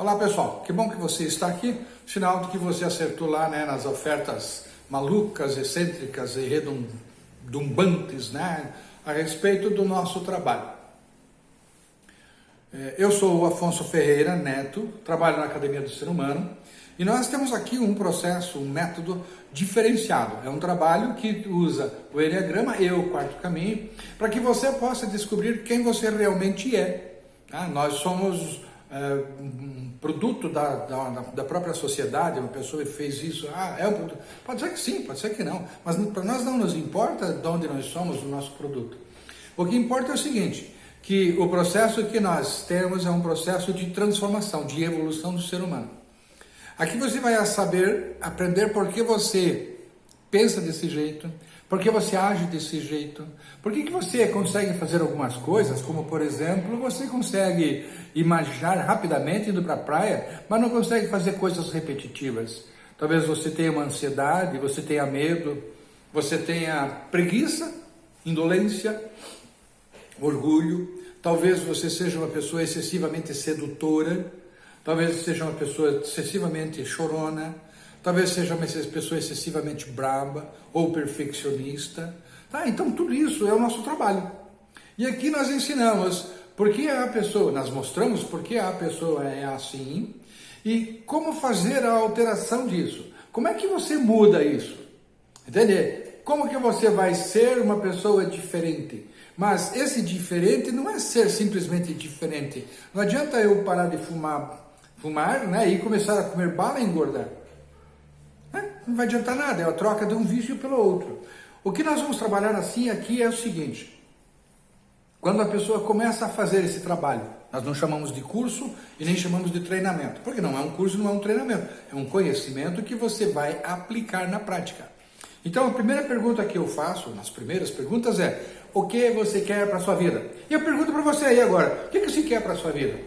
Olá pessoal, que bom que você está aqui, sinal de que você acertou lá né, nas ofertas malucas, excêntricas e redundantes né, a respeito do nosso trabalho. É, eu sou o Afonso Ferreira Neto, trabalho na Academia do Ser Humano e nós temos aqui um processo, um método diferenciado. É um trabalho que usa o Enneagrama e o Quarto Caminho para que você possa descobrir quem você realmente é. Tá? Nós somos é, um produto da, da, da, própria sociedade, uma pessoa fez isso, ah, é um produto. Pode ser que sim, pode ser que não, mas para nós não nos importa de onde nós somos o nosso produto. O que importa é o seguinte, que o processo que nós temos é um processo de transformação, de evolução do ser humano. Aqui você vai saber, aprender por que você pensa desse jeito, por que você age desse jeito? Por que, que você consegue fazer algumas coisas, como por exemplo, você consegue imaginar rapidamente indo para a praia, mas não consegue fazer coisas repetitivas? Talvez você tenha uma ansiedade, você tenha medo, você tenha preguiça, indolência, orgulho, talvez você seja uma pessoa excessivamente sedutora, talvez seja uma pessoa excessivamente chorona, talvez seja uma pessoa excessivamente braba ou perfeccionista. Tá? Então tudo isso é o nosso trabalho. E aqui nós ensinamos por que a pessoa, nós mostramos por que a pessoa é assim e como fazer a alteração disso. Como é que você muda isso? Entender? Como que você vai ser uma pessoa diferente? Mas esse diferente não é ser simplesmente diferente. Não adianta eu parar de fumar, fumar né, e começar a comer bala e engordar. Não vai adiantar nada, é a troca de um vício pelo outro. O que nós vamos trabalhar assim aqui é o seguinte, quando a pessoa começa a fazer esse trabalho, nós não chamamos de curso e nem chamamos de treinamento, porque não é um curso, não é um treinamento, é um conhecimento que você vai aplicar na prática. Então a primeira pergunta que eu faço, nas primeiras perguntas é, o que você quer para a sua vida? E eu pergunto para você aí agora, o que você quer para a sua vida?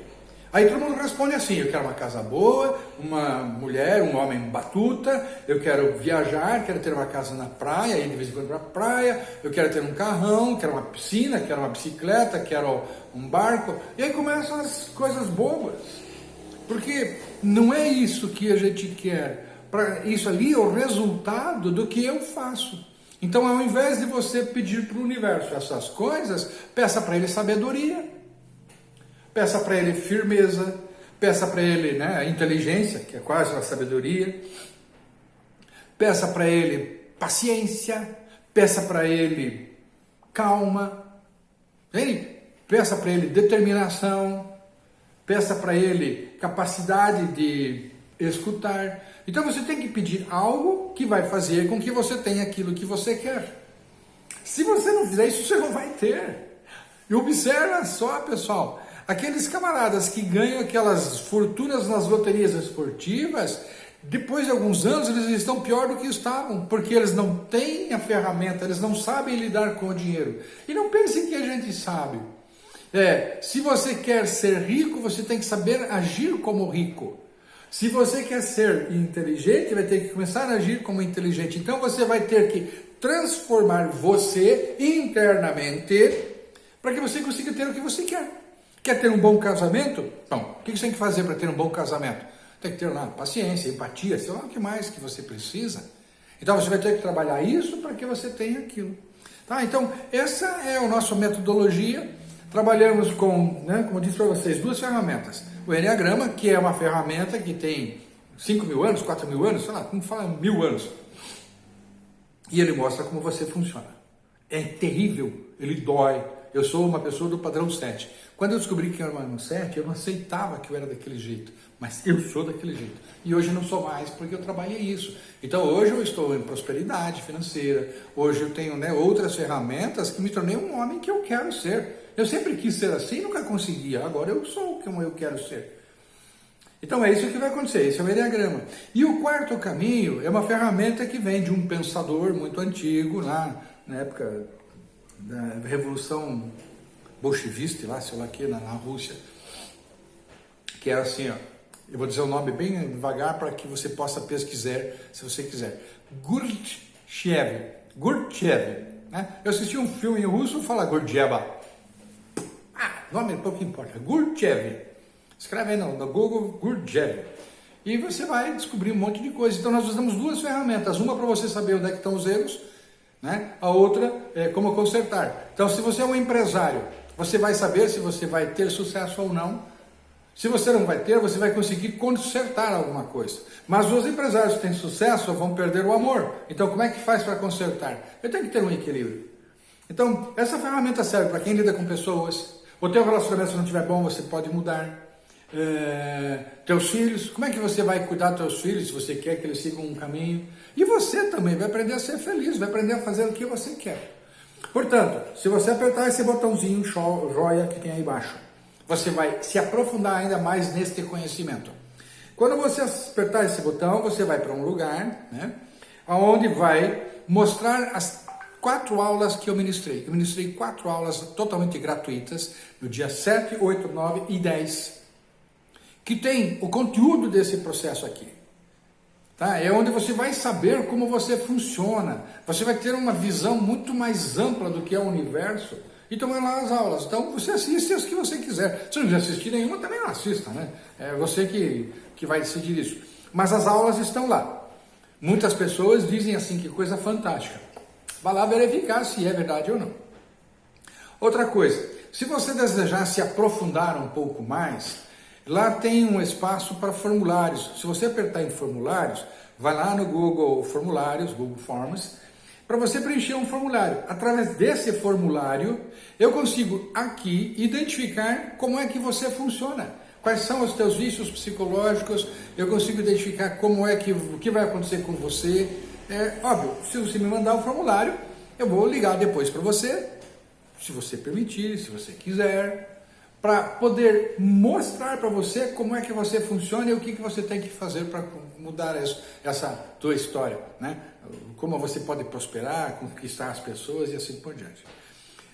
Aí todo mundo responde assim, eu quero uma casa boa, uma mulher, um homem batuta, eu quero viajar, quero ter uma casa na praia, ir de vez em quando para a praia, eu quero ter um carrão, quero uma piscina, quero uma bicicleta, quero um barco. E aí começam as coisas bobas. Porque não é isso que a gente quer. Pra, isso ali é o resultado do que eu faço. Então, ao invés de você pedir para o universo essas coisas, peça para ele sabedoria. Peça para ele firmeza, peça para ele né, inteligência, que é quase uma sabedoria, peça para ele paciência, peça para ele calma, Entende? peça para ele determinação, peça para ele capacidade de escutar. Então você tem que pedir algo que vai fazer com que você tenha aquilo que você quer. Se você não fizer isso, você não vai ter. E observa só, pessoal, Aqueles camaradas que ganham aquelas fortunas nas loterias esportivas, depois de alguns anos eles estão pior do que estavam, porque eles não têm a ferramenta, eles não sabem lidar com o dinheiro. E não pensem que a gente sabe. É, se você quer ser rico, você tem que saber agir como rico. Se você quer ser inteligente, vai ter que começar a agir como inteligente. Então você vai ter que transformar você internamente para que você consiga ter o que você quer. Quer ter um bom casamento? Bom, o que você tem que fazer para ter um bom casamento? Tem que ter lá paciência, empatia, sei lá o que mais que você precisa. Então você vai ter que trabalhar isso para que você tenha aquilo. Tá? Então, essa é a nossa metodologia. Trabalhamos com, né, como eu disse para vocês, duas ferramentas. O Enneagrama, que é uma ferramenta que tem 5 mil anos, 4 mil anos, sei lá, como fala, mil anos. E ele mostra como você funciona. É terrível, ele dói, eu sou uma pessoa do padrão 7. Quando eu descobri que eu era um 7, eu não aceitava que eu era daquele jeito. Mas eu sou daquele jeito. E hoje não sou mais, porque eu trabalhei isso. Então hoje eu estou em prosperidade financeira. Hoje eu tenho né, outras ferramentas que me tornei um homem que eu quero ser. Eu sempre quis ser assim nunca conseguia. Agora eu sou como eu quero ser. Então é isso que vai acontecer, esse é o Enneagrama. E o quarto caminho é uma ferramenta que vem de um pensador muito antigo, lá na época da Revolução Bolchevista, lá, sei lá que, na, na Rússia, que era assim, ó, eu vou dizer o nome bem devagar para que você possa pesquisar, se você quiser. Gurdjieff, Gurdjieff, né? Eu assisti um filme em russo, fala Gurdjieff. Ah, nome pouco importa, Gurdjieff. Escreve aí no, no Google Gurjev. E você vai descobrir um monte de coisa. Então nós usamos duas ferramentas. Uma para você saber onde é que estão os erros, né? a outra é como consertar. Então se você é um empresário, você vai saber se você vai ter sucesso ou não se você não vai ter, você vai conseguir consertar alguma coisa. Mas os empresários que têm sucesso vão perder o amor. Então, como é que faz para consertar? Eu tenho que ter um equilíbrio. Então, essa ferramenta serve para quem lida com pessoas. O teu relacionamento, se não estiver bom, você pode mudar. É, teus filhos, como é que você vai cuidar dos teus filhos se você quer que eles sigam um caminho? E você também vai aprender a ser feliz, vai aprender a fazer o que você quer. Portanto, se você apertar esse botãozinho joia que tem aí embaixo, você vai se aprofundar ainda mais neste conhecimento. Quando você apertar esse botão, você vai para um lugar, né, onde vai mostrar as quatro aulas que eu ministrei. Eu ministrei quatro aulas totalmente gratuitas, no dia 7, 8, 9 e 10, que tem o conteúdo desse processo aqui. Tá? É onde você vai saber como você funciona. Você vai ter uma visão muito mais ampla do que é o universo e tomar lá as aulas. Então você assiste as que você quiser. Se não quiser assistir nenhuma, também não assista, né? É você que, que vai decidir isso. Mas as aulas estão lá. Muitas pessoas dizem assim, que coisa fantástica. Vá lá verificar se é verdade ou não. Outra coisa, se você desejar se aprofundar um pouco mais, lá tem um espaço para formulários. Se você apertar em formulários, vai lá no Google Formulários, Google Forms, para você preencher um formulário. Através desse formulário, eu consigo aqui identificar como é que você funciona. Quais são os teus vícios psicológicos, eu consigo identificar como é que, o que vai acontecer com você. É óbvio, se você me mandar o um formulário, eu vou ligar depois para você, se você permitir, se você quiser, para poder mostrar para você como é que você funciona e o que, que você tem que fazer para mudar isso, essa tua história, né? Como você pode prosperar, conquistar as pessoas e assim por diante.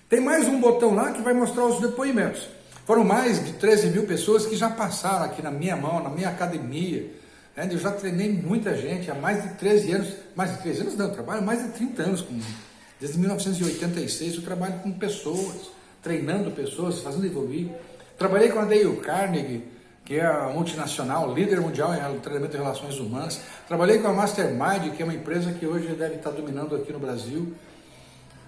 Tem mais um botão lá que vai mostrar os depoimentos. Foram mais de 13 mil pessoas que já passaram aqui na minha mão, na minha academia. Né? Eu já treinei muita gente há mais de 13 anos, mais de 13 anos não, eu trabalho mais de 30 anos com Desde 1986 eu trabalho com pessoas treinando pessoas, fazendo evoluir. Trabalhei com a Dale Carnegie, que é a multinacional, líder mundial em treinamento de relações humanas. Trabalhei com a Mastermind, que é uma empresa que hoje deve estar dominando aqui no Brasil.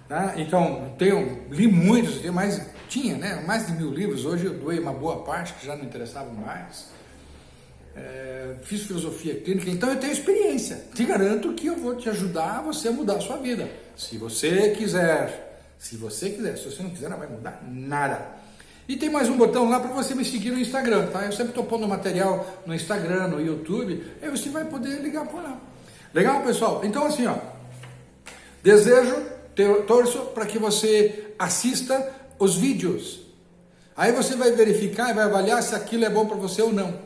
Tá? Então, tenho, li muitos, tenho mais, tinha né, mais de mil livros, hoje eu doei uma boa parte, que já não interessavam mais. É, fiz filosofia clínica, então eu tenho experiência. Te garanto que eu vou te ajudar você a mudar a sua vida. Se você quiser. Se você quiser, se você não quiser, não vai mudar nada. E tem mais um botão lá para você me seguir no Instagram, tá? Eu sempre estou pondo material no Instagram, no YouTube, aí você vai poder ligar por lá. Legal, pessoal? Então assim, ó, desejo, torço para que você assista os vídeos. Aí você vai verificar e vai avaliar se aquilo é bom para você ou não.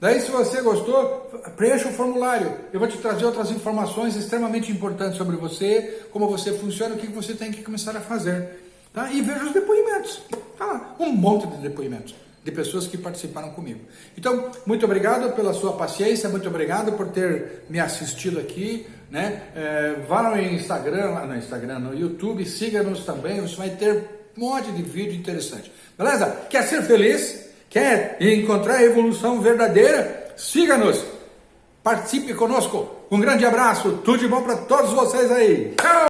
Daí, se você gostou, preencha o formulário. Eu vou te trazer outras informações extremamente importantes sobre você, como você funciona, o que você tem que começar a fazer. Tá? E veja os depoimentos. Tá um monte de depoimentos de pessoas que participaram comigo. Então, muito obrigado pela sua paciência, muito obrigado por ter me assistido aqui. Né? É, vá no Instagram, lá no Instagram, no YouTube, siga-nos também, você vai ter um monte de vídeo interessante. Beleza? Quer ser feliz? Quer encontrar a evolução verdadeira? Siga-nos, participe conosco. Um grande abraço, tudo de bom para todos vocês aí. Tchau!